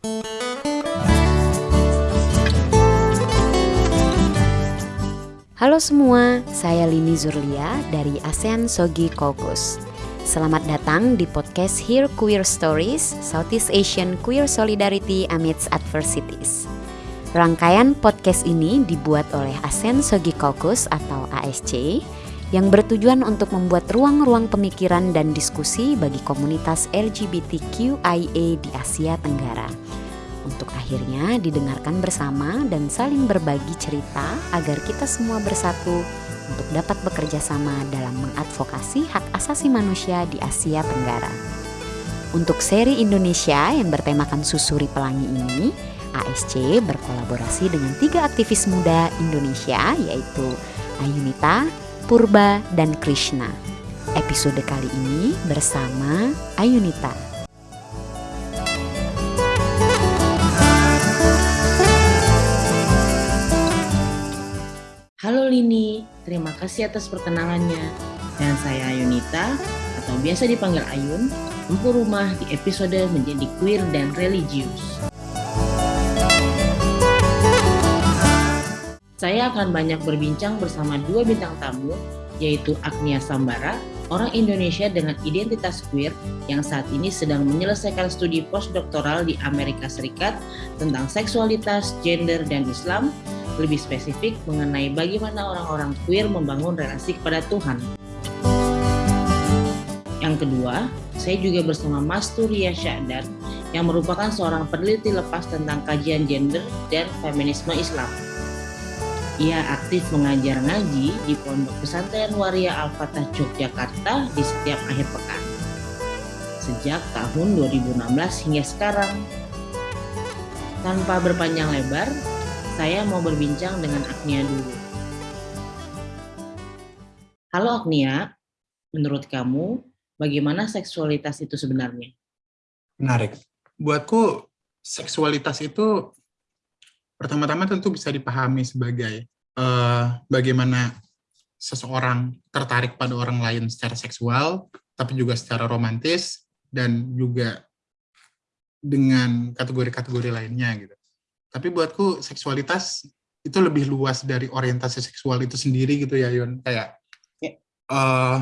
Halo semua, saya Lini Zurlia dari ASEAN Sogi Kokus. Selamat datang di podcast Hear Queer Stories, Southeast Asian Queer Solidarity Amidst Adversities. Rangkaian podcast ini dibuat oleh ASEAN Sogi Kokus atau ASC yang bertujuan untuk membuat ruang-ruang pemikiran dan diskusi bagi komunitas LGBTQIA di Asia Tenggara untuk akhirnya didengarkan bersama dan saling berbagi cerita agar kita semua bersatu untuk dapat bekerja sama dalam mengadvokasi hak asasi manusia di Asia Tenggara. Untuk seri Indonesia yang bertemakan Susuri Pelangi ini, ASC berkolaborasi dengan tiga aktivis muda Indonesia yaitu Ayunita, Purba, dan Krishna. Episode kali ini bersama Ayunita. Halo Lini, terima kasih atas perkenalannya. Dan saya Ayunita, atau biasa dipanggil Ayun, empu rumah di episode menjadi queer dan religius. Saya akan banyak berbincang bersama dua bintang tamu, yaitu Agnia Sambara, orang Indonesia dengan identitas queer yang saat ini sedang menyelesaikan studi postdoktoral di Amerika Serikat tentang seksualitas, gender, dan Islam, lebih spesifik mengenai bagaimana orang-orang queer membangun relasi kepada Tuhan. Yang kedua, saya juga bersama Mas Turia Syahdan yang merupakan seorang peneliti lepas tentang kajian gender dan feminisme Islam. Ia aktif mengajar ngaji di Pondok Pesantren Waria Al-Fatah Yogyakarta di setiap akhir pekan. Sejak tahun 2016 hingga sekarang. Tanpa berpanjang lebar, saya mau berbincang dengan Agnia dulu. Halo Agnia, menurut kamu bagaimana seksualitas itu sebenarnya? Menarik. Buatku seksualitas itu pertama-tama tentu bisa dipahami sebagai uh, bagaimana seseorang tertarik pada orang lain secara seksual, tapi juga secara romantis dan juga dengan kategori-kategori lainnya gitu. Tapi buatku seksualitas itu lebih luas dari orientasi seksual itu sendiri gitu ya Yon. Kayak yeah. Ya. uh,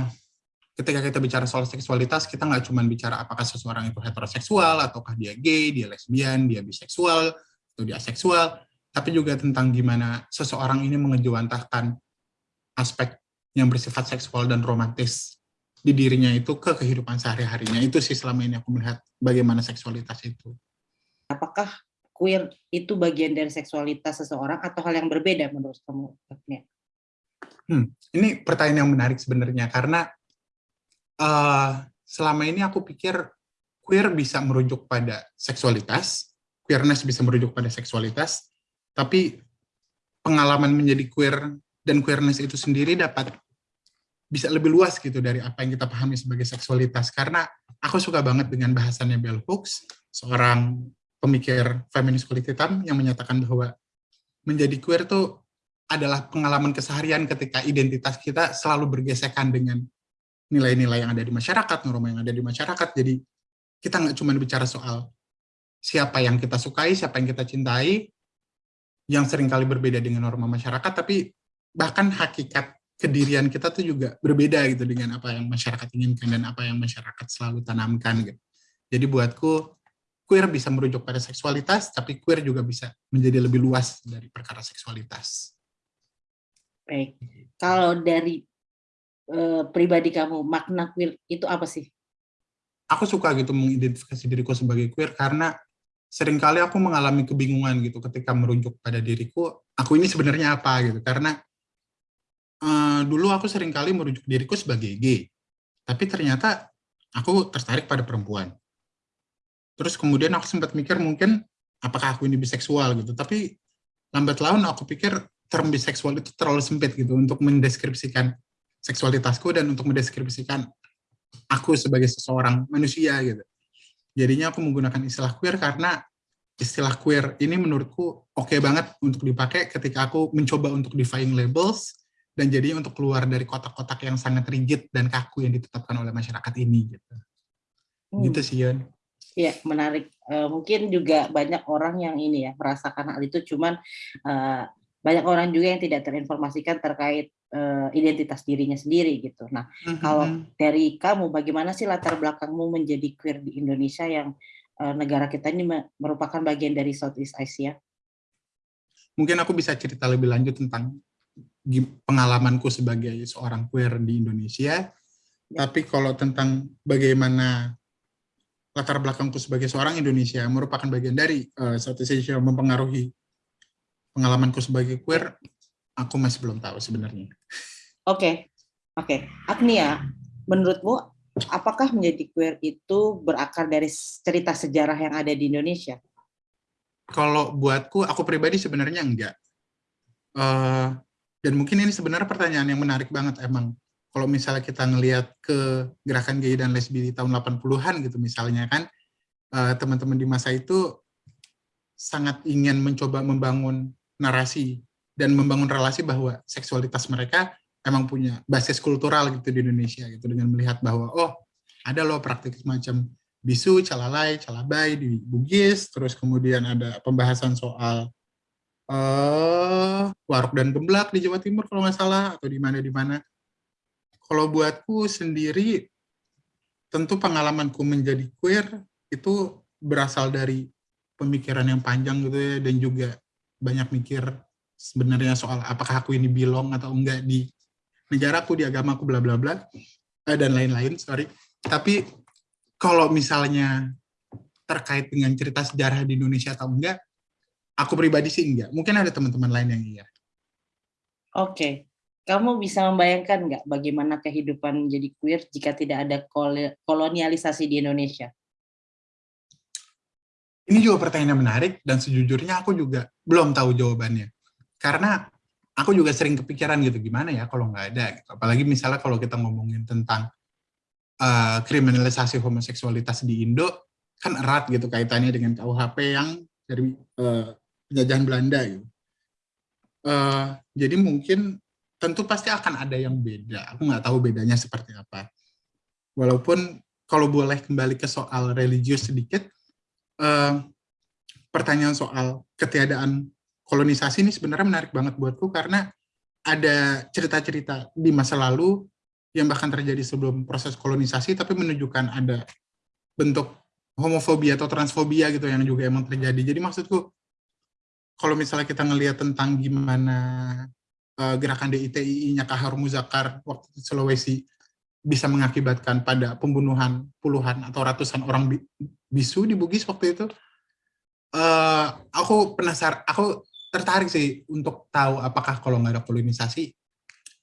ketika kita bicara soal seksualitas, kita nggak cuma bicara apakah seseorang itu heteroseksual, ataukah dia gay, dia lesbian, dia biseksual, atau dia aseksual, tapi juga tentang gimana seseorang ini mengejawantahkan aspek yang bersifat seksual dan romantis di dirinya itu ke kehidupan sehari-harinya. Itu sih selama ini aku melihat bagaimana seksualitas itu. Apakah queer itu bagian dari seksualitas seseorang atau hal yang berbeda menurut kamu? Hmm, ini pertanyaan yang menarik sebenarnya karena uh, selama ini aku pikir queer bisa merujuk pada seksualitas, queerness bisa merujuk pada seksualitas, tapi pengalaman menjadi queer dan queerness itu sendiri dapat bisa lebih luas gitu dari apa yang kita pahami sebagai seksualitas karena aku suka banget dengan bahasannya Bell Hooks seorang pemikir feminis kulit hitam yang menyatakan bahwa menjadi queer itu adalah pengalaman keseharian ketika identitas kita selalu bergesekan dengan nilai-nilai yang ada di masyarakat, norma yang ada di masyarakat. Jadi kita nggak cuma bicara soal siapa yang kita sukai, siapa yang kita cintai, yang sering kali berbeda dengan norma masyarakat, tapi bahkan hakikat kedirian kita tuh juga berbeda gitu dengan apa yang masyarakat inginkan dan apa yang masyarakat selalu tanamkan gitu. Jadi buatku queer bisa merujuk pada seksualitas, tapi queer juga bisa menjadi lebih luas dari perkara seksualitas. Baik, kalau dari e, pribadi kamu, makna queer itu apa sih? Aku suka gitu mengidentifikasi diriku sebagai queer karena sering kali aku mengalami kebingungan gitu ketika merujuk pada diriku, aku ini sebenarnya apa gitu. Karena e, dulu aku sering kali merujuk diriku sebagai gay, tapi ternyata aku tertarik pada perempuan Terus kemudian aku sempat mikir mungkin apakah aku ini biseksual gitu. Tapi lambat laun aku pikir term biseksual itu terlalu sempit gitu untuk mendeskripsikan seksualitasku dan untuk mendeskripsikan aku sebagai seseorang manusia gitu. Jadinya aku menggunakan istilah queer karena istilah queer ini menurutku oke okay banget untuk dipakai ketika aku mencoba untuk defying labels dan jadinya untuk keluar dari kotak-kotak yang sangat rigid dan kaku yang ditetapkan oleh masyarakat ini gitu. Hmm. Gitu sih Yon. Iya, menarik. Uh, mungkin juga banyak orang yang ini ya merasakan hal itu, cuman uh, banyak orang juga yang tidak terinformasikan terkait uh, identitas dirinya sendiri gitu. Nah, mm-hmm. kalau dari kamu, bagaimana sih latar belakangmu menjadi queer di Indonesia yang uh, negara kita ini merupakan bagian dari Southeast Asia? Mungkin aku bisa cerita lebih lanjut tentang pengalamanku sebagai seorang queer di Indonesia. Ya. Tapi kalau tentang bagaimana latar belakangku sebagai seorang Indonesia merupakan bagian dari uh, Southeast Asia mempengaruhi pengalamanku sebagai queer, aku masih belum tahu sebenarnya. Oke, okay. oke. Okay. Agnia, menurutmu apakah menjadi queer itu berakar dari cerita sejarah yang ada di Indonesia? Kalau buatku, aku pribadi sebenarnya enggak. Uh, dan mungkin ini sebenarnya pertanyaan yang menarik banget emang kalau misalnya kita ngelihat ke gerakan gay dan lesbi di tahun 80-an gitu misalnya kan eh, teman-teman di masa itu sangat ingin mencoba membangun narasi dan membangun relasi bahwa seksualitas mereka emang punya basis kultural gitu di Indonesia gitu. Dengan melihat bahwa oh ada loh praktik semacam bisu, calalai, calabai di Bugis, terus kemudian ada pembahasan soal uh, waruk dan gemblak di Jawa Timur kalau nggak salah atau di mana di mana kalau buatku sendiri, tentu pengalamanku menjadi queer itu berasal dari pemikiran yang panjang gitu ya, dan juga banyak mikir sebenarnya soal apakah aku ini belong atau enggak di negaraku, di agamaku, bla bla bla, eh, dan lain-lain, sorry. Tapi kalau misalnya terkait dengan cerita sejarah di Indonesia atau enggak, aku pribadi sih enggak. Mungkin ada teman-teman lain yang iya. Oke, kamu bisa membayangkan nggak bagaimana kehidupan menjadi queer jika tidak ada kolonialisasi di Indonesia? Ini juga pertanyaan yang menarik dan sejujurnya aku juga belum tahu jawabannya. Karena aku juga sering kepikiran gitu, gimana ya kalau nggak ada. Gitu. Apalagi misalnya kalau kita ngomongin tentang uh, kriminalisasi homoseksualitas di Indo, kan erat gitu kaitannya dengan KUHP yang dari uh, penjajahan Belanda gitu. Uh, jadi mungkin tentu pasti akan ada yang beda. Aku nggak tahu bedanya seperti apa. Walaupun kalau boleh kembali ke soal religius sedikit, eh, pertanyaan soal ketiadaan kolonisasi ini sebenarnya menarik banget buatku karena ada cerita-cerita di masa lalu yang bahkan terjadi sebelum proses kolonisasi tapi menunjukkan ada bentuk homofobia atau transfobia gitu yang juga emang terjadi. Jadi maksudku kalau misalnya kita ngelihat tentang gimana uh, gerakan DITII-nya Kahar Muzakar waktu di Sulawesi bisa mengakibatkan pada pembunuhan puluhan atau ratusan orang bisu di Bugis waktu itu. Uh, aku penasaran, aku tertarik sih untuk tahu apakah kalau nggak ada kolonisasi,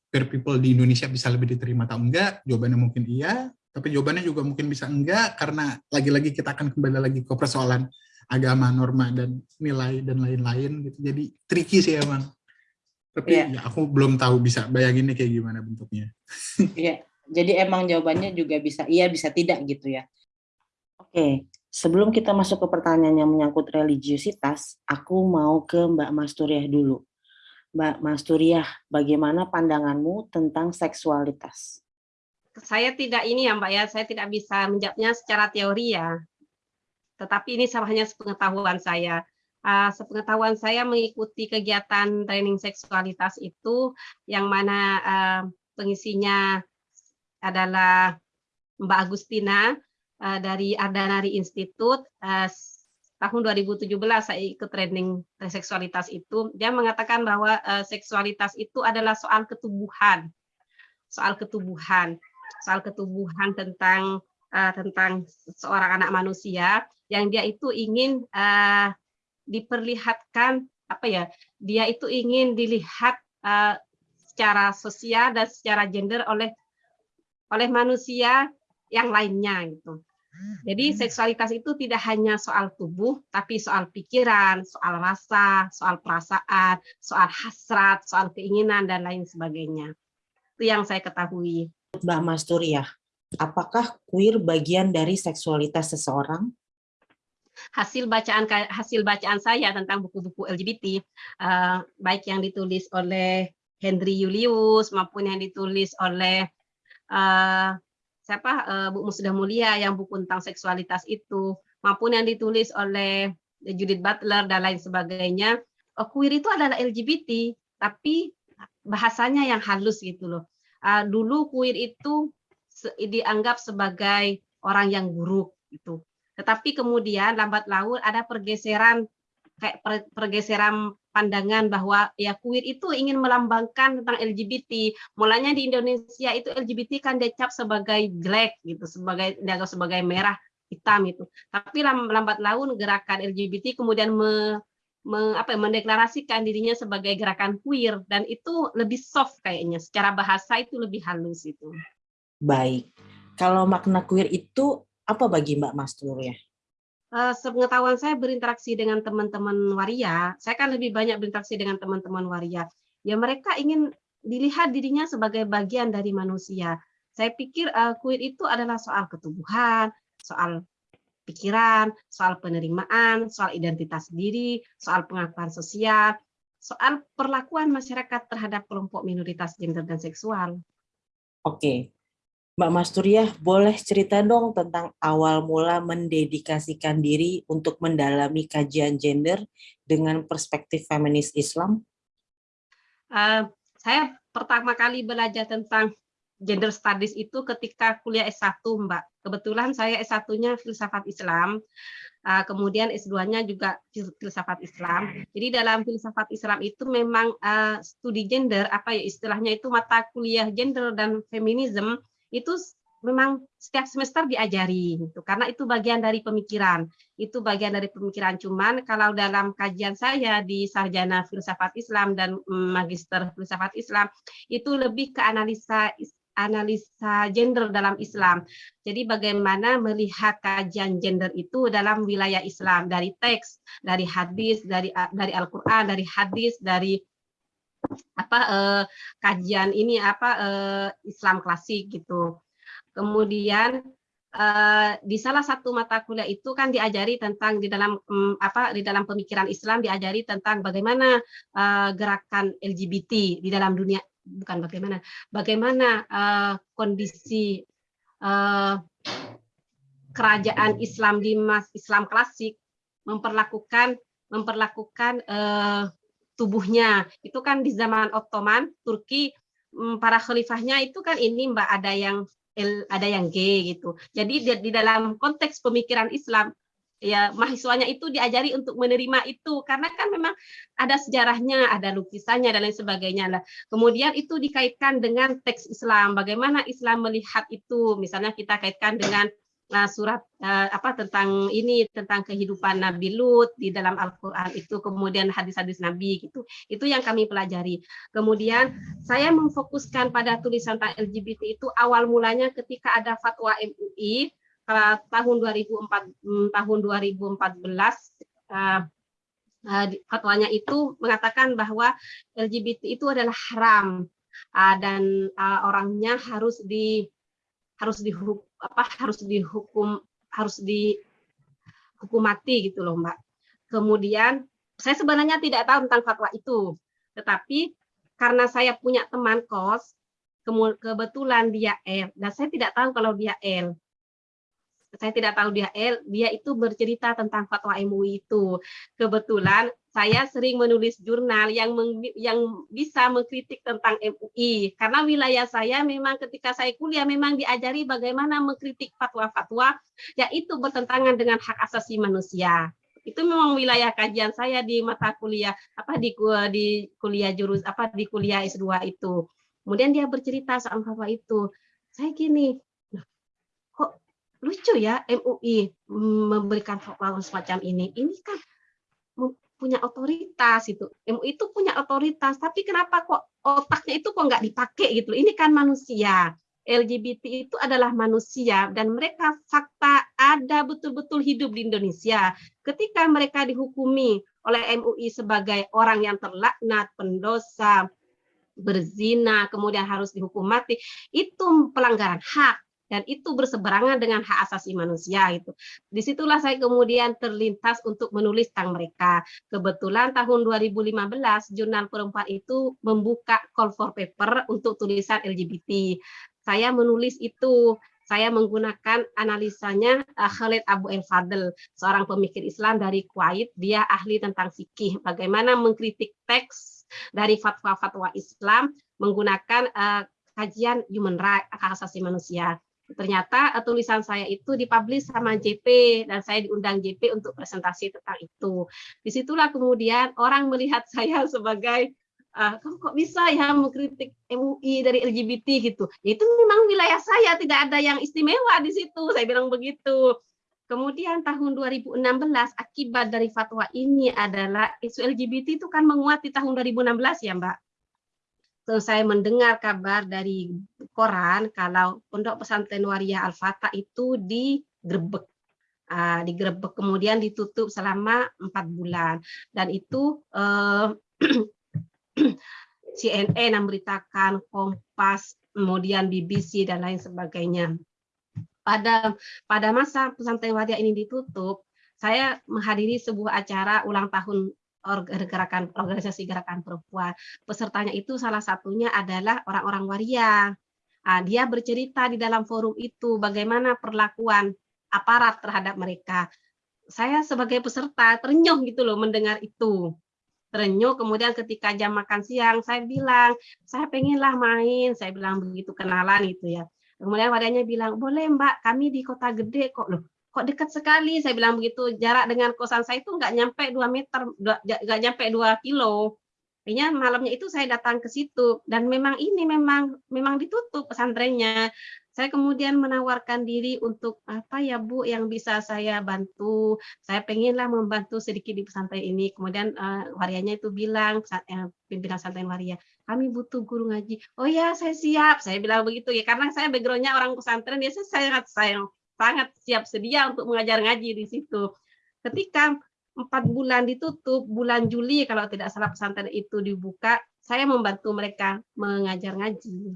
queer people di Indonesia bisa lebih diterima atau enggak? Jawabannya mungkin iya, tapi jawabannya juga mungkin bisa enggak, karena lagi-lagi kita akan kembali lagi ke persoalan agama, norma, dan nilai, dan lain-lain. gitu. Jadi tricky sih emang. Tapi yeah. ya aku belum tahu bisa bayanginnya kayak gimana bentuknya. Iya, yeah. jadi emang jawabannya juga bisa iya bisa tidak gitu ya. Oke, okay. sebelum kita masuk ke pertanyaan yang menyangkut religiusitas, aku mau ke Mbak Masturiah dulu. Mbak Masturiah, bagaimana pandanganmu tentang seksualitas? Saya tidak ini ya Mbak ya, saya tidak bisa menjawabnya secara teori ya. Tetapi ini hanya sepengetahuan saya uh, sepengetahuan saya mengikuti kegiatan training seksualitas itu yang mana uh, pengisinya adalah Mbak Agustina uh, dari Ardanari Institute uh, tahun 2017 saya ikut training seksualitas itu. Dia mengatakan bahwa uh, seksualitas itu adalah soal ketubuhan soal ketubuhan soal ketubuhan tentang uh, tentang seorang anak manusia yang dia itu ingin uh, diperlihatkan apa ya dia itu ingin dilihat uh, secara sosial dan secara gender oleh oleh manusia yang lainnya gitu. Jadi hmm. seksualitas itu tidak hanya soal tubuh, tapi soal pikiran, soal rasa, soal perasaan, soal hasrat, soal keinginan dan lain sebagainya. Itu yang saya ketahui. Mbak Masturia, apakah queer bagian dari seksualitas seseorang? Hasil bacaan hasil bacaan saya tentang buku-buku LGBT uh, eh, baik yang ditulis oleh Henry Julius maupun yang ditulis oleh uh, siapa uh, Bu Musda Mulia yang buku tentang seksualitas itu maupun yang ditulis oleh Judith Butler dan lain sebagainya, uh, queer itu adalah LGBT, tapi bahasanya yang halus gitu loh. Uh, dulu queer itu dianggap sebagai orang yang buruk gitu. Tetapi kemudian lambat laun ada pergeseran kayak pergeseran pandangan bahwa ya queer itu ingin melambangkan tentang LGBT. Mulanya di Indonesia itu LGBT kan dicap sebagai black gitu, sebagai dianggap sebagai merah hitam itu. Tapi lambat laun gerakan LGBT kemudian me, me, apa, ya, mendeklarasikan dirinya sebagai gerakan queer dan itu lebih soft kayaknya. Secara bahasa itu lebih halus itu. Baik. Kalau makna queer itu apa bagi Mbak Mastur ya? uh, sepengetahuan saya berinteraksi dengan teman-teman waria, saya kan lebih banyak berinteraksi dengan teman-teman waria. Ya mereka ingin dilihat dirinya sebagai bagian dari manusia. Saya pikir uh, queer itu adalah soal ketubuhan, soal pikiran, soal penerimaan, soal identitas diri, soal pengakuan sosial, soal perlakuan masyarakat terhadap kelompok minoritas gender dan seksual. Oke, Mbak Masturiah, boleh cerita dong tentang awal mula mendedikasikan diri untuk mendalami kajian gender dengan perspektif feminis Islam? Uh, saya pertama kali belajar tentang gender studies itu ketika kuliah S1, Mbak. Kebetulan saya S1-nya filsafat Islam, uh, kemudian S2-nya juga filsafat Islam. Jadi dalam filsafat Islam itu memang uh, studi gender, apa ya istilahnya itu mata kuliah gender dan feminisme itu memang setiap semester diajari gitu. Karena itu bagian dari pemikiran. Itu bagian dari pemikiran. Cuman kalau dalam kajian saya di sarjana filsafat Islam dan magister filsafat Islam itu lebih ke analisa analisa gender dalam Islam. Jadi bagaimana melihat kajian gender itu dalam wilayah Islam. Dari teks, dari hadis, dari dari Al-Qur'an, dari hadis, dari apa eh, kajian ini apa eh, Islam klasik gitu. Kemudian eh, di salah satu mata kuliah itu kan diajari tentang di dalam mm, apa di dalam pemikiran Islam diajari tentang bagaimana eh, gerakan LGBT di dalam dunia bukan bagaimana bagaimana eh, kondisi eh, kerajaan Islam di mas Islam klasik memperlakukan memperlakukan eh, tubuhnya. Itu kan di zaman Ottoman, Turki mm, para khalifahnya itu kan ini Mbak ada yang L, ada yang G gitu. Jadi di, di dalam konteks pemikiran Islam ya mahasiswanya itu diajari untuk menerima itu karena kan memang ada sejarahnya, ada lukisannya dan lain sebagainya lah. Kemudian itu dikaitkan dengan teks Islam, bagaimana Islam melihat itu. Misalnya kita kaitkan dengan uh, surat uh, apa tentang ini tentang kehidupan Nabi Lut di dalam Al-Qur'an itu kemudian hadis-hadis Nabi gitu. Itu yang kami pelajari. Kemudian saya memfokuskan pada tulisan tentang LGBT itu awal mulanya ketika ada fatwa MUI uh, tahun 2004 um, tahun 2014 uh, uh, fatwanya itu mengatakan bahwa LGBT itu adalah haram uh, dan uh, orangnya harus di harus dihukum apa harus dihukum harus dihukum mati gitu loh Mbak. Kemudian saya sebenarnya tidak tahu tentang fatwa itu, tetapi karena saya punya teman kos, kebetulan dia L, dan saya tidak tahu kalau dia L saya tidak tahu dia L, dia itu bercerita tentang fatwa MUI itu. Kebetulan saya sering menulis jurnal yang meng, yang bisa mengkritik tentang MUI karena wilayah saya memang ketika saya kuliah memang diajari bagaimana mengkritik fatwa-fatwa yaitu bertentangan dengan hak asasi manusia. Itu memang wilayah kajian saya di mata kuliah apa di di kuliah jurus apa di kuliah S2 itu. Kemudian dia bercerita soal fatwa itu. Saya gini kok lucu ya MUI memberikan fatwa semacam ini. Ini kan punya otoritas itu. MUI itu punya otoritas, tapi kenapa kok otaknya itu kok nggak dipakai gitu? Ini kan manusia. LGBT itu adalah manusia dan mereka fakta ada betul-betul hidup di Indonesia. Ketika mereka dihukumi oleh MUI sebagai orang yang terlaknat, pendosa, berzina, kemudian harus dihukum mati, itu pelanggaran hak dan itu berseberangan dengan hak asasi manusia itu. Di situlah saya kemudian terlintas untuk menulis tentang mereka. Kebetulan tahun 2015 jurnal perempuan itu membuka call for paper untuk tulisan LGBT. Saya menulis itu saya menggunakan analisanya uh, Khalid Abu El Fadl, seorang pemikir Islam dari Kuwait. Dia ahli tentang fikih, bagaimana mengkritik teks dari fatwa-fatwa Islam menggunakan uh, kajian human right, hak asasi manusia. Ternyata uh, tulisan saya itu dipublish sama JP dan saya diundang JP untuk presentasi tentang itu. Di situlah kemudian orang melihat saya sebagai uh, kamu kok bisa ya mengkritik MUI dari LGBT gitu. Ya, itu memang wilayah saya, tidak ada yang istimewa di situ. Saya bilang begitu. Kemudian tahun 2016 akibat dari fatwa ini adalah isu LGBT itu kan menguat di tahun 2016 ya Mbak. Saya mendengar kabar dari koran kalau Pondok Pesantren Waria Al-Fatah itu digerebek. Uh, digerebek kemudian ditutup selama empat bulan dan itu uh, CNN memberitakan, Kompas, kemudian BBC dan lain sebagainya. Pada pada masa pesantren Wadia ini ditutup, saya menghadiri sebuah acara ulang tahun gerakan organisasi gerakan perempuan. Pesertanya itu salah satunya adalah orang-orang waria. Nah, dia bercerita di dalam forum itu bagaimana perlakuan aparat terhadap mereka. Saya sebagai peserta terenyuh gitu loh mendengar itu terenyuh kemudian ketika jam makan siang saya bilang saya pengenlah main saya bilang begitu kenalan gitu ya kemudian wadahnya bilang boleh mbak kami di kota gede kok loh kok dekat sekali saya bilang begitu jarak dengan kosan saya itu nggak nyampe dua meter nggak nyampe dua kilo Artinya malamnya itu saya datang ke situ dan memang ini memang memang ditutup pesantrennya saya kemudian menawarkan diri untuk apa ya Bu yang bisa saya bantu. Saya pengenlah membantu sedikit di pesantren ini. Kemudian uh, warianya itu bilang, uh, pimpinan pesantren waria, kami butuh guru ngaji. Oh ya, saya siap. Saya bilang begitu ya, karena saya backgroundnya orang pesantren, ya saya sangat sayang, sangat siap sedia untuk mengajar ngaji di situ. Ketika empat bulan ditutup, bulan Juli kalau tidak salah pesantren itu dibuka, saya membantu mereka mengajar ngaji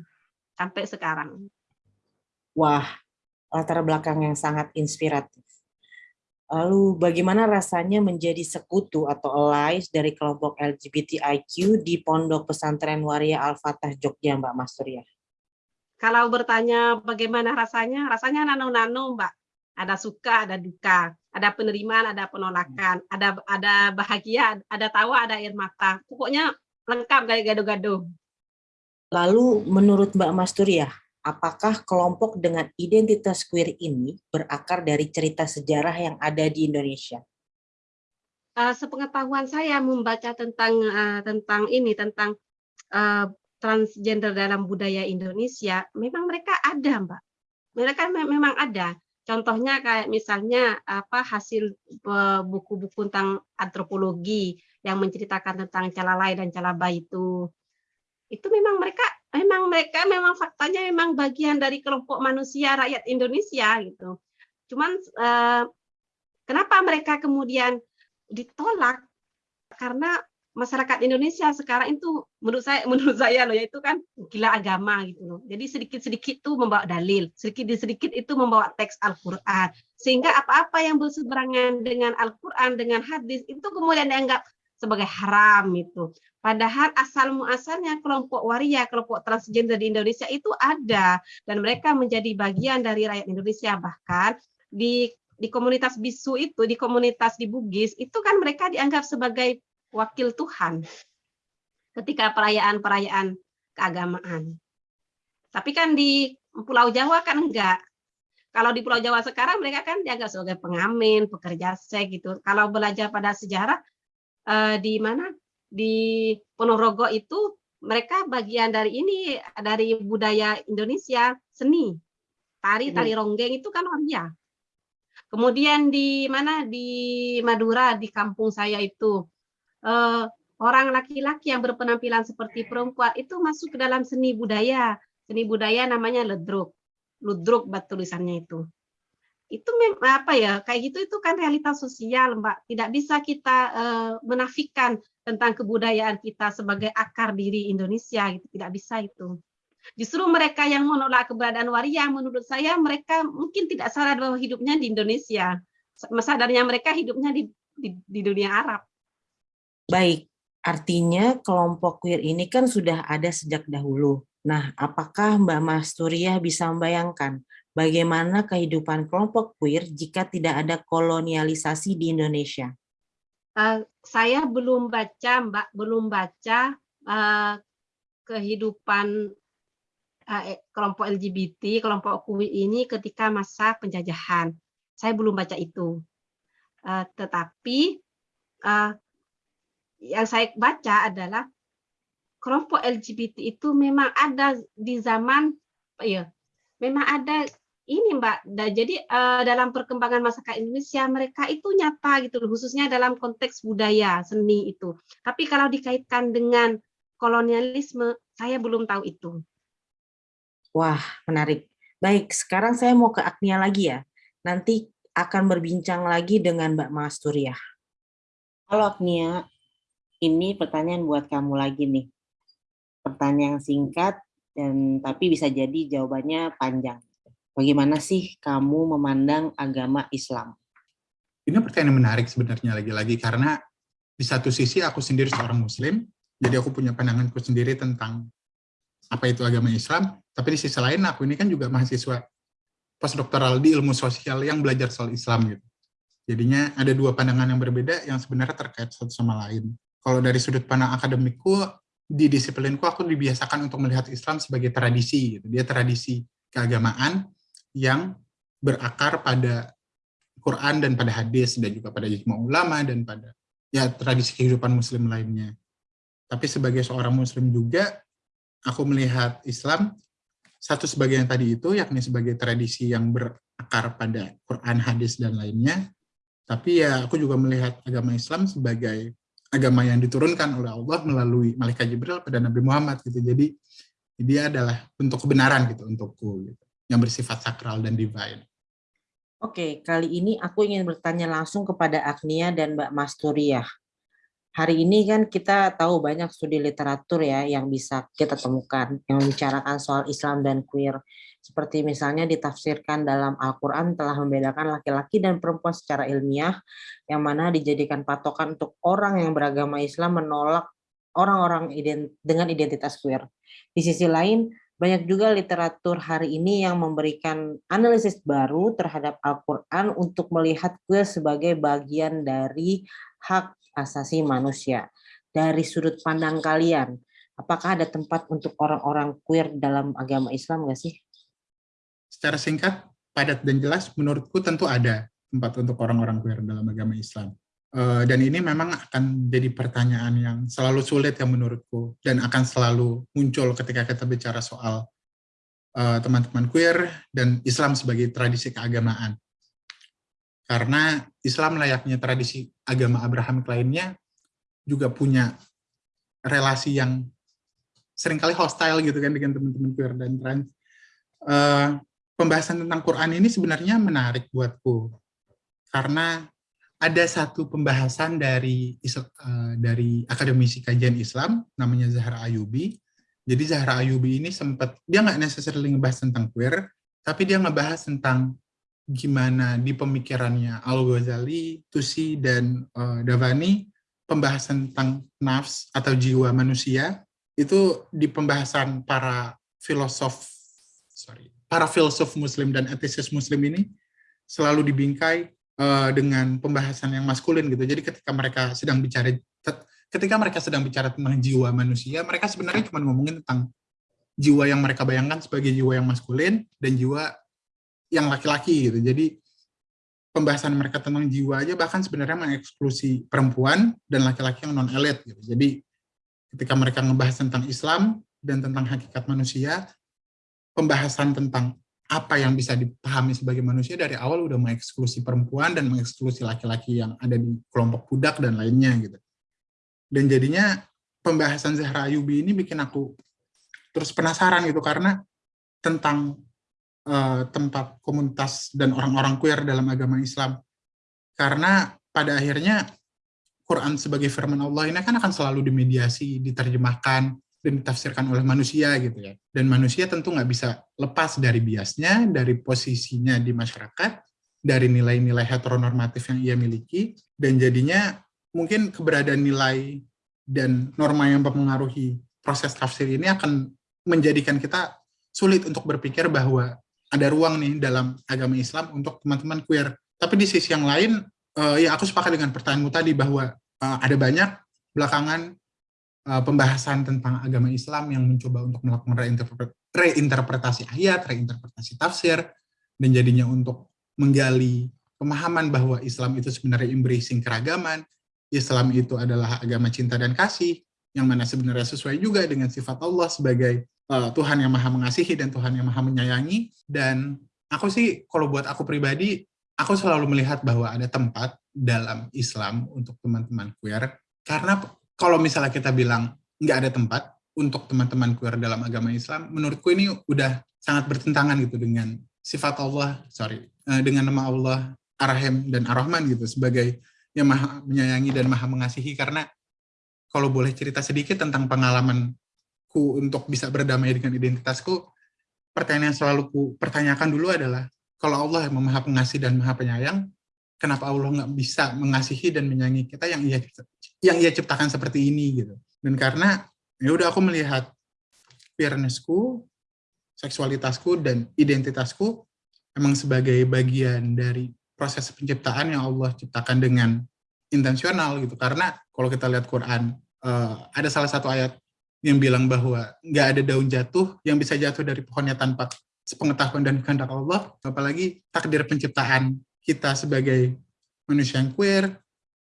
sampai sekarang. Wah, latar belakang yang sangat inspiratif. Lalu bagaimana rasanya menjadi sekutu atau allies dari kelompok LGBTIQ di Pondok Pesantren Waria Al-Fatah Jogja, Mbak Masturia? Kalau bertanya bagaimana rasanya, rasanya nano-nano, Mbak. Ada suka, ada duka, ada penerimaan, ada penolakan, ada ada bahagia, ada tawa, ada air mata. Pokoknya lengkap kayak gado-gado. Lalu menurut Mbak Masturia, apakah kelompok dengan identitas queer ini berakar dari cerita sejarah yang ada di Indonesia? Uh, sepengetahuan saya membaca tentang uh, tentang ini tentang uh, transgender dalam budaya Indonesia, memang mereka ada, Mbak. Mereka me memang ada. Contohnya kayak misalnya apa hasil buku-buku tentang antropologi yang menceritakan tentang calalai dan calabai itu. Itu memang mereka memang mereka memang faktanya memang bagian dari kelompok manusia rakyat Indonesia gitu. Cuman eh, kenapa mereka kemudian ditolak? Karena masyarakat Indonesia sekarang itu menurut saya menurut saya loh yaitu kan gila agama gitu loh. Jadi sedikit-sedikit itu membawa dalil, sedikit-sedikit itu membawa teks Al-Qur'an. Sehingga apa-apa yang berseberangan dengan Al-Qur'an dengan hadis itu kemudian dianggap sebagai haram itu. Padahal asal muasalnya kelompok waria, kelompok transgender di Indonesia itu ada dan mereka menjadi bagian dari rakyat Indonesia bahkan di di komunitas bisu itu, di komunitas di Bugis itu kan mereka dianggap sebagai wakil Tuhan ketika perayaan-perayaan keagamaan. Tapi kan di Pulau Jawa kan enggak. Kalau di Pulau Jawa sekarang mereka kan dianggap sebagai pengamen, pekerja seks gitu. Kalau belajar pada sejarah uh, di mana di Ponorogo itu mereka bagian dari ini dari budaya Indonesia seni tari tari ronggeng itu kan waria kemudian di mana di Madura di kampung saya itu uh, orang laki-laki yang berpenampilan seperti perempuan itu masuk ke dalam seni budaya. Seni budaya namanya ledruk. Ludruk bat tulisannya itu. Itu apa ya kayak gitu itu kan realitas sosial mbak. Tidak bisa kita uh, menafikan tentang kebudayaan kita sebagai akar diri Indonesia gitu. Tidak bisa itu. Justru mereka yang menolak keberadaan waria menurut saya mereka mungkin tidak sadar bahwa hidupnya di Indonesia. Sadarnya mereka hidupnya di, di, di dunia Arab baik artinya kelompok queer ini kan sudah ada sejak dahulu nah apakah Mbak Masturia bisa membayangkan bagaimana kehidupan kelompok queer jika tidak ada kolonialisasi di Indonesia? Uh, saya belum baca, Mbak, belum baca uh, kehidupan uh, kelompok LGBT, kelompok queer ini ketika masa penjajahan. Saya belum baca itu. Uh, tetapi uh, yang saya baca adalah kelompok LGBT itu memang ada di zaman ya memang ada ini Mbak. Jadi uh, dalam perkembangan masyarakat Indonesia mereka itu nyata gitu khususnya dalam konteks budaya seni itu. Tapi kalau dikaitkan dengan kolonialisme, saya belum tahu itu. Wah, menarik. Baik, sekarang saya mau ke Agnia lagi ya. Nanti akan berbincang lagi dengan Mbak Masturia. Halo Agnia, ini pertanyaan buat kamu lagi nih. Pertanyaan singkat dan tapi bisa jadi jawabannya panjang. Bagaimana sih kamu memandang agama Islam? Ini pertanyaan menarik sebenarnya lagi-lagi karena di satu sisi aku sendiri seorang muslim, jadi aku punya pandanganku sendiri tentang apa itu agama Islam, tapi di sisi lain aku ini kan juga mahasiswa postdoktoral di ilmu sosial yang belajar soal Islam gitu. Jadinya ada dua pandangan yang berbeda yang sebenarnya terkait satu sama lain. Kalau dari sudut pandang akademikku, di disiplinku aku dibiasakan untuk melihat Islam sebagai tradisi gitu. Dia tradisi keagamaan yang berakar pada Quran dan pada hadis dan juga pada ijma ulama dan pada ya tradisi kehidupan muslim lainnya. Tapi sebagai seorang muslim juga aku melihat Islam satu sebagai yang tadi itu yakni sebagai tradisi yang berakar pada Quran, hadis dan lainnya. Tapi ya aku juga melihat agama Islam sebagai agama yang diturunkan oleh Allah melalui malaikat Jibril pada Nabi Muhammad gitu. Jadi dia adalah bentuk kebenaran gitu untukku gitu, yang bersifat sakral dan divine. Oke, kali ini aku ingin bertanya langsung kepada Agnia dan Mbak Masturiah. Hari ini kan kita tahu banyak studi literatur ya yang bisa kita temukan yang membicarakan soal Islam dan queer. Seperti misalnya ditafsirkan dalam Al-Quran telah membedakan laki-laki dan perempuan secara ilmiah, yang mana dijadikan patokan untuk orang yang beragama Islam menolak orang-orang ident dengan identitas queer. Di sisi lain, banyak juga literatur hari ini yang memberikan analisis baru terhadap Al-Quran untuk melihat queer sebagai bagian dari hak asasi manusia. Dari sudut pandang kalian, apakah ada tempat untuk orang-orang queer dalam agama Islam nggak sih? Secara singkat, padat dan jelas, menurutku tentu ada tempat untuk orang-orang queer dalam agama Islam. Uh, dan ini memang akan jadi pertanyaan yang selalu sulit yang menurutku, dan akan selalu muncul ketika kita bicara soal eh, teman-teman queer dan Islam sebagai tradisi keagamaan. Karena Islam layaknya tradisi agama Abraham lainnya juga punya relasi yang sering kali hostile gitu kan dengan teman-teman queer dan trans. Uh, pembahasan tentang Quran ini sebenarnya menarik buatku karena ada satu pembahasan dari uh, dari akademisi kajian Islam namanya Zahra Ayubi. Jadi Zahra Ayubi ini sempat dia nggak necessarily ngebahas tentang queer, tapi dia ngebahas tentang gimana di pemikirannya Al Ghazali, Tusi dan uh, Davani pembahasan tentang nafs atau jiwa manusia itu di pembahasan para filosof sorry para filsuf muslim dan etisis muslim ini selalu dibingkai uh, dengan pembahasan yang maskulin gitu. Jadi ketika mereka sedang bicara ketika mereka sedang bicara tentang jiwa manusia, mereka sebenarnya cuma ngomongin tentang jiwa yang mereka bayangkan sebagai jiwa yang maskulin dan jiwa yang laki-laki gitu. Jadi pembahasan mereka tentang jiwa aja bahkan sebenarnya mengeksklusi perempuan dan laki-laki yang non elit gitu. Jadi ketika mereka ngebahas tentang Islam dan tentang hakikat manusia, pembahasan tentang apa yang bisa dipahami sebagai manusia dari awal udah mengeksklusi perempuan dan mengeksklusi laki-laki yang ada di kelompok budak dan lainnya gitu. Dan jadinya pembahasan Zahra Ayubi ini bikin aku terus penasaran gitu karena tentang uh, tempat komunitas dan orang-orang queer dalam agama Islam. Karena pada akhirnya Quran sebagai firman Allah ini kan akan selalu dimediasi, diterjemahkan, dan ditafsirkan oleh manusia gitu ya. Dan manusia tentu nggak bisa lepas dari biasnya, dari posisinya di masyarakat, dari nilai-nilai heteronormatif yang ia miliki, dan jadinya mungkin keberadaan nilai dan norma yang mempengaruhi proses tafsir ini akan menjadikan kita sulit untuk berpikir bahwa ada ruang nih dalam agama Islam untuk teman-teman queer. Tapi di sisi yang lain, uh, ya aku sepakat dengan pertanyaanmu tadi bahwa uh, ada banyak belakangan uh, pembahasan tentang agama Islam yang mencoba untuk melakukan reinterpretasi ayat, reinterpretasi tafsir, dan jadinya untuk menggali pemahaman bahwa Islam itu sebenarnya embracing keragaman, Islam itu adalah agama cinta dan kasih, yang mana sebenarnya sesuai juga dengan sifat Allah sebagai uh, Tuhan yang maha mengasihi dan Tuhan yang maha menyayangi. Dan aku sih, kalau buat aku pribadi, aku selalu melihat bahwa ada tempat dalam Islam untuk teman-teman queer. Karena kalau misalnya kita bilang nggak ada tempat untuk teman-teman queer dalam agama Islam, menurutku ini udah sangat bertentangan gitu dengan sifat Allah, sorry, uh, dengan nama Allah Ar-Rahim dan Ar-Rahman gitu sebagai yang maha menyayangi dan maha mengasihi. Karena kalau boleh cerita sedikit tentang pengalaman ku untuk bisa berdamai dengan identitasku, pertanyaan yang selalu ku pertanyakan dulu adalah, kalau Allah yang maha pengasih dan maha penyayang, kenapa Allah nggak bisa mengasihi dan menyayangi kita yang ia yang ia ciptakan seperti ini gitu. Dan karena ya udah aku melihat queernessku, seksualitasku dan identitasku emang sebagai bagian dari proses penciptaan yang Allah ciptakan dengan intensional gitu. Karena kalau kita lihat Quran, uh, ada salah satu ayat yang bilang bahwa nggak ada daun jatuh yang bisa jatuh dari pohonnya tanpa sepengetahuan dan kehendak Allah, apalagi takdir penciptaan kita sebagai manusia yang queer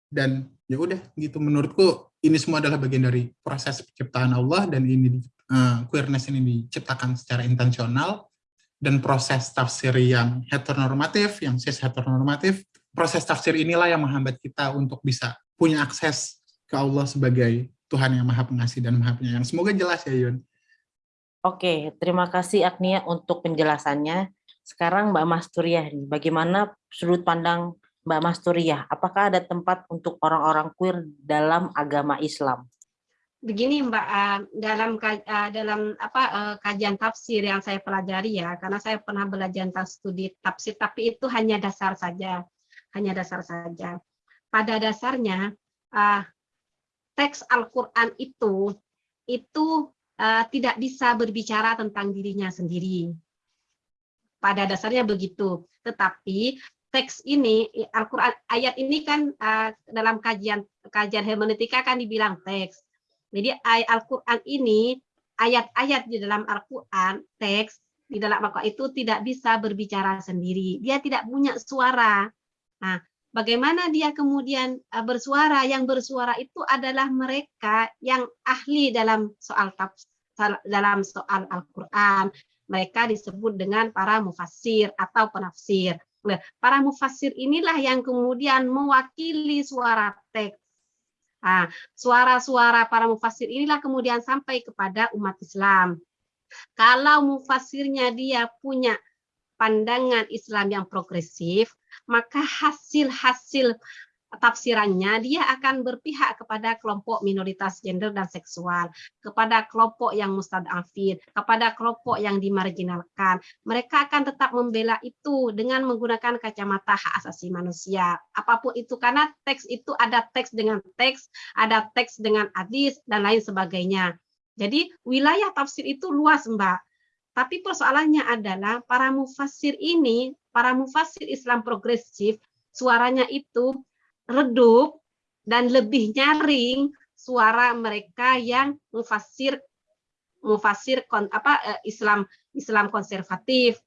dan ya udah gitu menurutku ini semua adalah bagian dari proses penciptaan Allah dan ini uh, queerness ini diciptakan secara intensional dan proses tafsir yang heteronormatif, yang cis heteronormatif, proses tafsir inilah yang menghambat kita untuk bisa punya akses ke Allah sebagai Tuhan yang Maha Pengasih dan Maha Penyayang. Semoga jelas ya Yun. Oke, terima kasih Agnia untuk penjelasannya. Sekarang Mbak Masturiah, bagaimana sudut pandang Mbak Masturiah? Apakah ada tempat untuk orang-orang queer dalam agama Islam? Begini Mbak, eh, dalam eh, dalam apa eh, kajian tafsir yang saya pelajari ya, karena saya pernah belajar studi tafsir, tapi itu hanya dasar saja, hanya dasar saja. Pada dasarnya teks Al-Quran itu itu tidak bisa berbicara tentang dirinya sendiri. Pada dasarnya begitu. Tetapi teks ini Al-Quran ayat ini kan uh, dalam kajian kajian hermeneutika kan dibilang teks. Jadi Al-Quran ini ayat-ayat di dalam Al-Quran teks di dalam Al-Quran itu tidak bisa berbicara sendiri. Dia tidak punya suara. Nah, Bagaimana dia kemudian eh, bersuara? Yang bersuara itu adalah mereka yang ahli dalam soal dalam soal Al-Qur'an. Mereka disebut dengan para mufassir atau penafsir. Nah, para mufassir inilah yang kemudian mewakili suara teks. Nah, suara-suara para mufassir inilah kemudian sampai kepada umat Islam. Kalau mufassirnya dia punya pandangan Islam yang progresif, maka hasil-hasil tafsirannya dia akan berpihak kepada kelompok minoritas gender dan seksual, kepada kelompok yang mustadafin, kepada kelompok yang dimarginalkan. Mereka akan tetap membela itu dengan menggunakan kacamata hak asasi manusia. Apa pun itu karena teks itu ada teks dengan teks, ada teks dengan hadis dan lain sebagainya. Jadi wilayah tafsir itu luas, Mbak. Tapi persoalannya adalah para mufassir ini, para mufassir Islam progresif, suaranya itu redup dan lebih nyaring suara mereka yang mufassir mufassir apa eh, Islam Islam konservatif.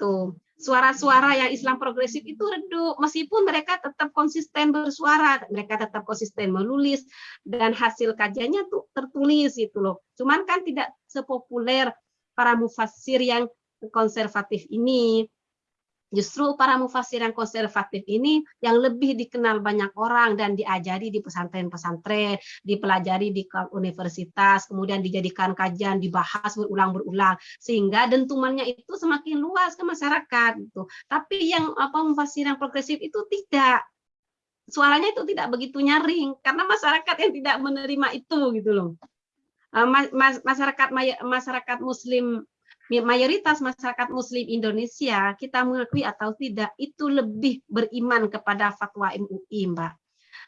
Tuh. Suara-suara yang Islam progresif itu redup meskipun mereka tetap konsisten bersuara, mereka tetap konsisten menulis dan hasil kajiannya tuh tertulis itu loh. Cuman kan tidak sepopuler para mufassir yang konservatif ini. Justru para mufassir yang konservatif ini yang lebih dikenal banyak orang dan diajari di pesantren-pesantren, dipelajari di universitas, kemudian dijadikan kajian, dibahas berulang-berulang sehingga dentumannya itu semakin luas ke masyarakat gitu. Tapi yang apa mufassir yang progresif itu tidak suaranya itu tidak begitu nyaring karena masyarakat yang tidak menerima itu gitu loh. Eh, masyarakat masyarakat muslim mayoritas masyarakat muslim Indonesia kita mengakui atau tidak itu lebih beriman kepada fatwa MUI Mbak.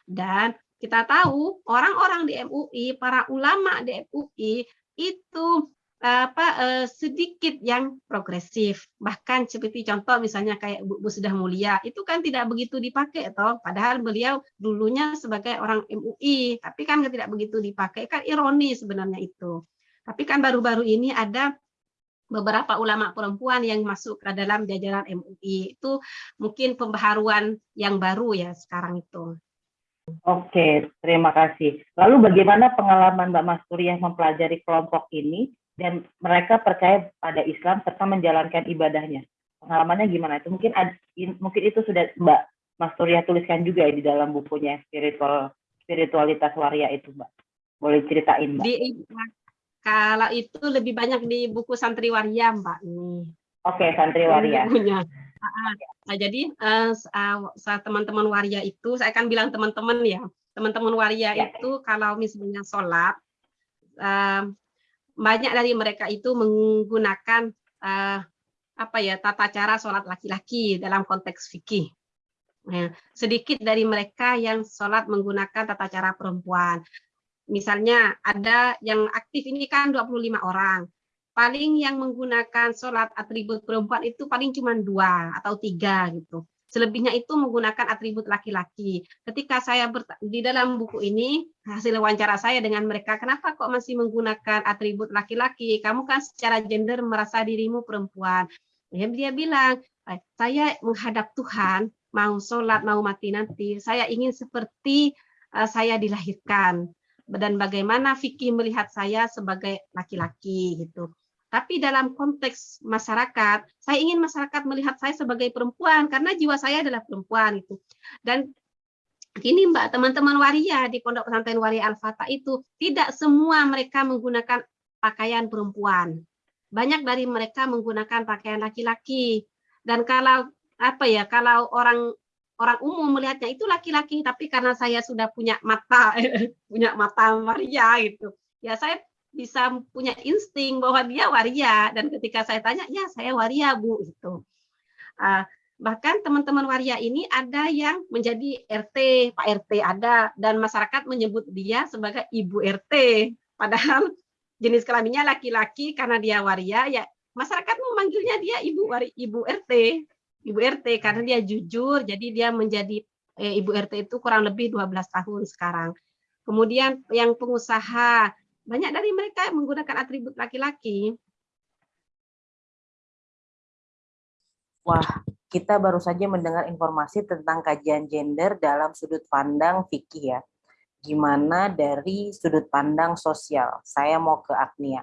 Dan kita tahu orang-orang di MUI para ulama di MUI itu apa uh, sedikit yang progresif. Bahkan seperti contoh misalnya kayak Bu, Bu sudah mulia itu kan tidak begitu dipakai toh. Padahal beliau dulunya sebagai orang MUI tapi kan tidak begitu dipakai. Kan ironi sebenarnya itu. Tapi kan baru-baru ini ada beberapa ulama perempuan yang masuk ke dalam jajaran MUI itu mungkin pembaharuan yang baru ya sekarang itu Oke, terima kasih. Lalu bagaimana pengalaman Mbak Masturiah mempelajari kelompok ini dan mereka percaya pada Islam serta menjalankan ibadahnya. Pengalamannya gimana? Itu mungkin ada, mungkin itu sudah Mbak Mas Surya tuliskan juga ya di dalam bukunya spiritual spiritualitas waria itu, Mbak. Boleh ceritain, Mbak? Di, kalau itu lebih banyak di buku Santri Waria, Mbak. Oke, okay, Santri Waria. Nah, jadi uh, teman-teman waria itu, saya akan bilang teman-teman ya, teman-teman waria ya. itu kalau misalnya sholat, uh, banyak dari mereka itu menggunakan uh, apa ya tata cara sholat laki-laki dalam konteks fikih. Nah, sedikit dari mereka yang sholat menggunakan tata cara perempuan. Misalnya ada yang aktif ini kan 25 orang. Paling yang menggunakan sholat atribut perempuan itu paling cuma dua atau tiga gitu. Selebihnya itu menggunakan atribut laki-laki. Ketika saya di dalam buku ini, hasil wawancara saya dengan mereka, kenapa kok masih menggunakan atribut laki-laki? Kamu kan secara gender merasa dirimu perempuan. Ya, dia bilang, eh, saya menghadap Tuhan, mau sholat, mau mati nanti, saya ingin seperti uh, saya dilahirkan. Dan bagaimana fikih melihat saya sebagai laki-laki gitu. Tapi dalam konteks masyarakat, saya ingin masyarakat melihat saya sebagai perempuan karena jiwa saya adalah perempuan itu. Dan ini Mbak, teman-teman waria di Pondok Pesantren Waria Al-Fatah itu tidak semua mereka menggunakan pakaian perempuan. Banyak dari mereka menggunakan pakaian laki-laki. Dan kalau apa ya, kalau orang orang umum melihatnya itu laki-laki, tapi karena saya sudah punya mata punya mata waria gitu. Ya saya bisa punya insting bahwa dia waria dan ketika saya tanya ya saya waria bu itu uh, bahkan teman-teman waria ini ada yang menjadi RT Pak RT ada dan masyarakat menyebut dia sebagai ibu RT padahal jenis kelaminnya laki-laki karena dia waria ya masyarakat memanggilnya dia ibu wari, ibu RT ibu RT karena dia jujur jadi dia menjadi eh, ibu RT itu kurang lebih 12 tahun sekarang kemudian yang pengusaha banyak dari mereka menggunakan atribut laki-laki. Wah, kita baru saja mendengar informasi tentang kajian gender dalam sudut pandang fikih ya. Gimana dari sudut pandang sosial? Saya mau ke Agnia.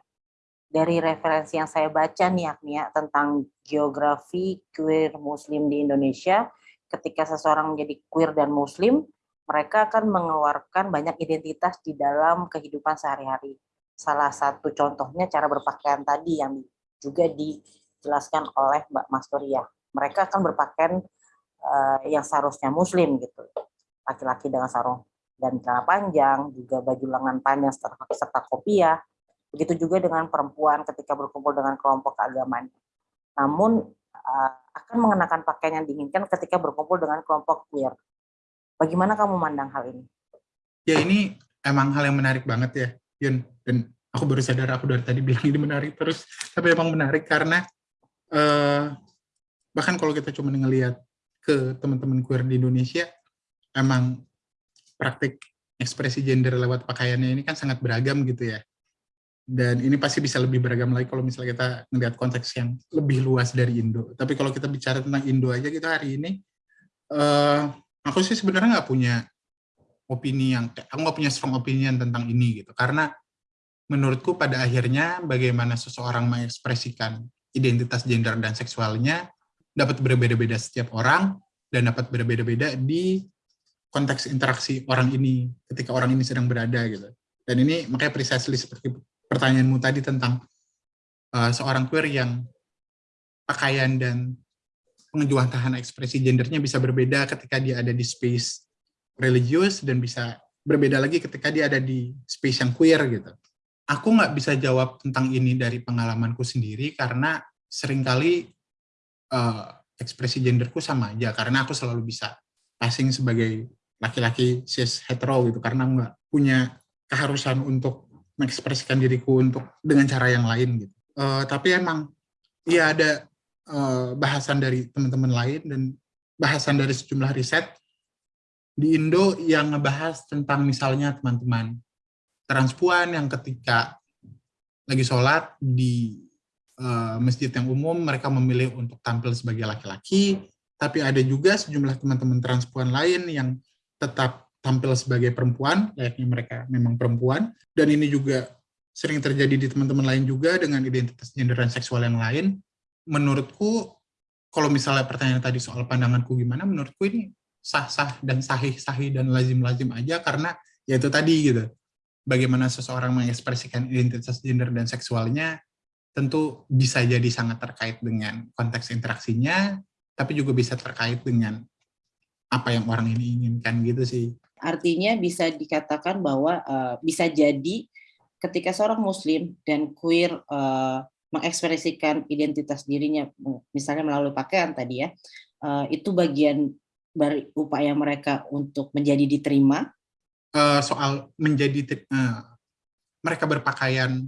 Dari referensi yang saya baca nih Agnia tentang geografi queer muslim di Indonesia, ketika seseorang menjadi queer dan muslim, mereka akan mengeluarkan banyak identitas di dalam kehidupan sehari-hari. Salah satu contohnya cara berpakaian tadi yang juga dijelaskan oleh Mbak Mastoria. Mereka akan berpakaian uh, yang seharusnya muslim gitu. Laki-laki dengan sarung dan celana panjang, juga baju lengan panjang serta, serta kopiah. Begitu juga dengan perempuan ketika berkumpul dengan kelompok keagamaan. Namun uh, akan mengenakan pakaian yang diinginkan ketika berkumpul dengan kelompok queer Bagaimana kamu memandang hal ini? Ya ini emang hal yang menarik banget ya, Yun. Dan aku baru sadar aku dari tadi bilang ini menarik terus, tapi emang menarik karena uh, bahkan kalau kita cuma ngelihat ke teman-teman queer di Indonesia, emang praktik ekspresi gender lewat pakaiannya ini kan sangat beragam gitu ya. Dan ini pasti bisa lebih beragam lagi kalau misalnya kita ngelihat konteks yang lebih luas dari Indo. Tapi kalau kita bicara tentang Indo aja gitu hari ini, uh, aku sih sebenarnya nggak punya opini yang aku nggak punya strong opinion tentang ini gitu karena menurutku pada akhirnya bagaimana seseorang mengekspresikan identitas gender dan seksualnya dapat berbeda-beda setiap orang dan dapat berbeda-beda di konteks interaksi orang ini ketika orang ini sedang berada gitu dan ini makanya precisely seperti pertanyaanmu tadi tentang uh, seorang queer yang pakaian dan pengejuantahan ekspresi gendernya bisa berbeda ketika dia ada di space religius dan bisa berbeda lagi ketika dia ada di space yang queer gitu. Aku nggak bisa jawab tentang ini dari pengalamanku sendiri karena sering kali uh, ekspresi genderku sama aja karena aku selalu bisa passing sebagai laki-laki cis hetero gitu karena nggak punya keharusan untuk mengekspresikan diriku untuk dengan cara yang lain gitu. Uh, tapi emang ya ada uh, bahasan dari teman-teman lain dan bahasan dari sejumlah riset di Indo yang ngebahas tentang misalnya teman-teman transpuan yang ketika lagi sholat di uh, masjid yang umum mereka memilih untuk tampil sebagai laki-laki tapi ada juga sejumlah teman-teman transpuan lain yang tetap tampil sebagai perempuan, layaknya mereka memang perempuan, dan ini juga sering terjadi di teman-teman lain juga dengan identitas gender dan seksual yang lain. Menurutku, kalau misalnya pertanyaan tadi soal pandanganku gimana, menurutku ini sah-sah dan sahih-sahih dan lazim-lazim aja karena ya itu tadi gitu. Bagaimana seseorang mengekspresikan identitas gender dan seksualnya tentu bisa jadi sangat terkait dengan konteks interaksinya, tapi juga bisa terkait dengan apa yang orang ini inginkan gitu sih. Artinya bisa dikatakan bahwa uh, bisa jadi ketika seorang muslim dan queer uh, mengekspresikan identitas dirinya misalnya melalui pakaian tadi ya, uh, itu bagian dari upaya mereka untuk menjadi diterima. Uh, soal menjadi uh, mereka berpakaian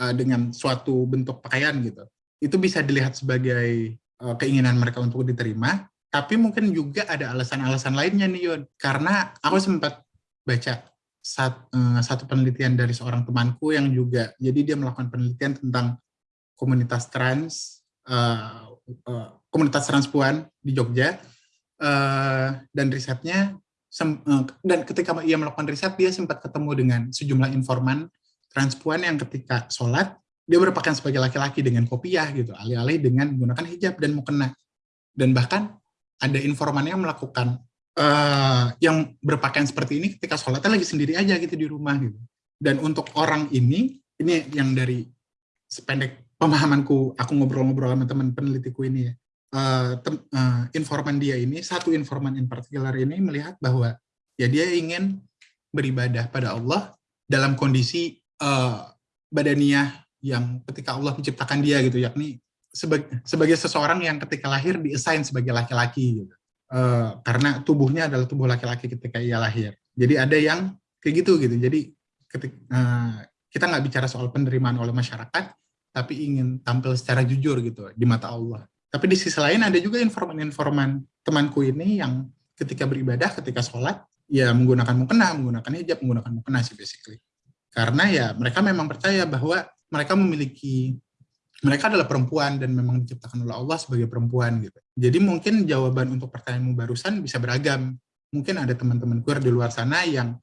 uh, dengan suatu bentuk pakaian gitu. Itu bisa dilihat sebagai Eh, keinginan mereka untuk diterima, tapi mungkin juga ada alasan-alasan lainnya nih Yun. Karena aku sempat baca sat, uh, satu penelitian dari seorang temanku yang juga, jadi dia melakukan penelitian tentang komunitas trans, uh, uh, komunitas transpuan di Jogja, uh, dan risetnya, sem, uh, dan ketika ia melakukan riset, dia sempat ketemu dengan sejumlah informan transpuan yang ketika sholat, dia berpakaian sebagai laki-laki dengan kopiah gitu, alih-alih dengan menggunakan hijab dan mukena. Dan bahkan ada informan yang melakukan uh, yang berpakaian seperti ini ketika sholatnya lagi sendiri aja gitu di rumah gitu. Dan untuk orang ini, ini yang dari sependek pemahamanku, aku ngobrol-ngobrol sama teman penelitiku ini ya, uh, tem, uh, informan dia ini, satu informan in particular ini melihat bahwa ya dia ingin beribadah pada Allah dalam kondisi uh, badaniah yang ketika Allah menciptakan dia gitu, yakni sebagai, sebagai seseorang yang ketika lahir diassign sebagai laki-laki gitu. Uh, karena tubuhnya adalah tubuh laki-laki ketika ia lahir. Jadi ada yang kayak gitu gitu. Jadi ketika, uh, eh, kita nggak bicara soal penerimaan oleh masyarakat, tapi ingin tampil secara jujur gitu di mata Allah. Tapi di sisi lain ada juga informan-informan temanku ini yang ketika beribadah, ketika sholat, ya menggunakan mukena, menggunakan hijab, menggunakan mukena sih basically. Karena ya mereka memang percaya bahwa mereka memiliki mereka adalah perempuan dan memang diciptakan oleh Allah sebagai perempuan gitu. Jadi mungkin jawaban untuk pertanyaanmu barusan bisa beragam. Mungkin ada teman-teman queer di luar sana yang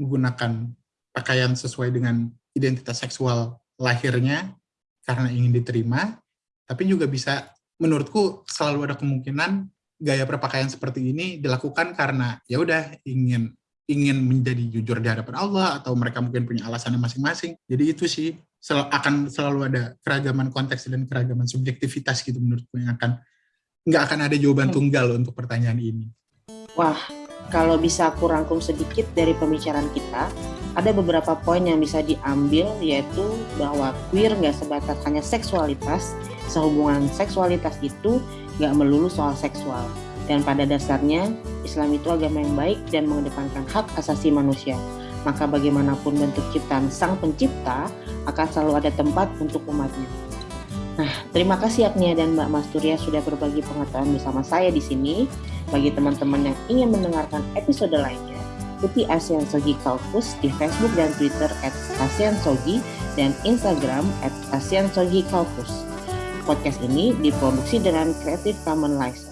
menggunakan pakaian sesuai dengan identitas seksual lahirnya karena ingin diterima, tapi juga bisa menurutku selalu ada kemungkinan gaya berpakaian seperti ini dilakukan karena ya udah ingin ingin menjadi jujur di hadapan Allah atau mereka mungkin punya alasannya masing-masing. Jadi itu sih sel akan selalu ada keragaman konteks dan keragaman subjektivitas gitu menurutku yang akan nggak akan ada jawaban hmm. tunggal untuk pertanyaan ini. Wah, kalau bisa aku rangkum sedikit dari pembicaraan kita, ada beberapa poin yang bisa diambil yaitu bahwa queer nggak sebatas hanya seksualitas, sehubungan seksualitas itu nggak melulu soal seksual. Dan pada dasarnya, Islam itu agama yang baik dan mengedepankan hak asasi manusia maka bagaimanapun bentuk ciptaan sang pencipta akan selalu ada tempat untuk umatnya. Nah, terima kasih Agnia dan Mbak Masturia sudah berbagi pengetahuan bersama saya di sini. Bagi teman-teman yang ingin mendengarkan episode lainnya, ikuti ASEAN Sogi Kaukus di Facebook dan Twitter at ASEAN Sogi dan Instagram at ASEAN Sogi Kaukus. Podcast ini diproduksi dengan Creative Commons License.